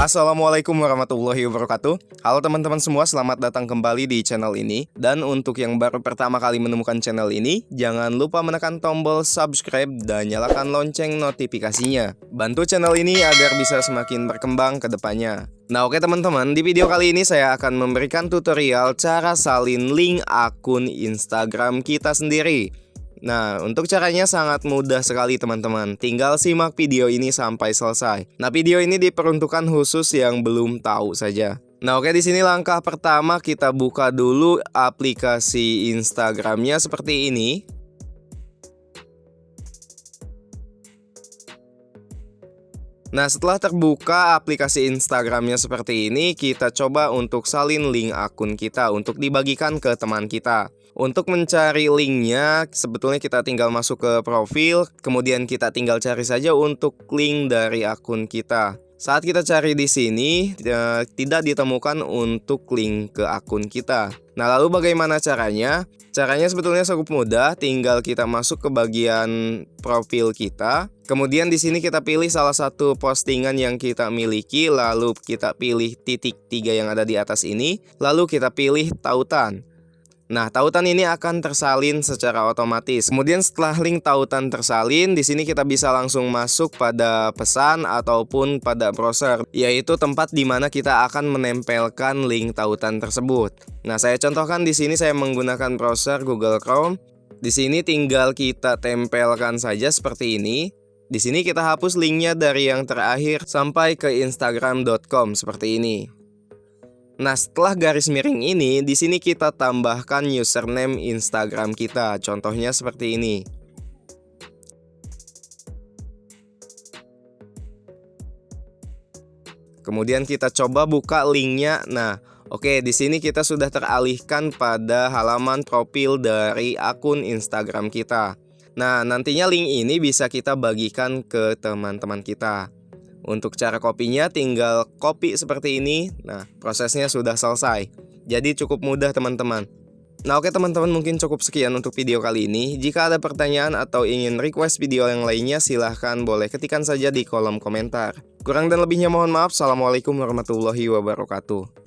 Assalamualaikum warahmatullahi wabarakatuh. Halo teman-teman semua, selamat datang kembali di channel ini. Dan untuk yang baru pertama kali menemukan channel ini Jangan lupa menekan tombol subscribe dan nyalakan lonceng notifikasinya. Bantu channel ini agar bisa semakin berkembang ke depannya. Nah oke teman-teman, di video kali ini saya akan memberikan tutorial cara salin link akun Instagram kita sendiri Nah, untuk caranya sangat mudah sekali teman-teman. Tinggal simak video ini sampai selesai. Nah, video ini diperuntukkan khusus yang belum tahu saja. Nah, oke di sini langkah pertama kita buka dulu aplikasi Instagramnya seperti ini. Nah setelah terbuka aplikasi Instagramnya seperti ini Kita coba untuk salin link akun kita Untuk dibagikan ke teman kita. Untuk mencari linknya Sebetulnya kita tinggal masuk ke profil Kemudian kita tinggal cari saja untuk link dari akun kita saat kita cari di sini, ya, tidak ditemukan untuk link ke akun kita. Nah, lalu bagaimana caranya? Caranya sebetulnya cukup mudah, tinggal kita masuk ke bagian profil kita. Kemudian di sini kita pilih salah satu postingan yang kita miliki, lalu kita pilih titik tiga yang ada di atas ini, lalu kita pilih tautan. Nah, tautan ini akan tersalin secara otomatis. Kemudian setelah link tautan tersalin, di sini kita bisa langsung masuk pada pesan ataupun pada browser, yaitu tempat di mana kita akan menempelkan link tautan tersebut. Nah, saya contohkan di sini saya menggunakan browser Google Chrome. Di sini tinggal kita tempelkan saja seperti ini. Di sini kita hapus linknya dari yang terakhir sampai ke instagram.com seperti ini. Nah, setelah garis miring ini, di sini kita tambahkan username Instagram kita. Contohnya seperti ini. Kemudian kita coba buka linknya. Nah, oke, di sini kita sudah teralihkan pada halaman profil dari akun Instagram kita. Nah, nantinya link ini bisa kita bagikan ke teman-teman kita. Untuk cara kopinya tinggal kopi seperti ini. Nah prosesnya sudah selesai. Jadi cukup mudah teman-teman. Nah oke teman-teman mungkin cukup sekian untuk video kali ini. Jika ada pertanyaan atau ingin request video yang lainnya silahkan boleh ketikkan saja di kolom komentar. Kurang dan lebihnya mohon maaf. Assalamualaikum warahmatullahi wabarakatuh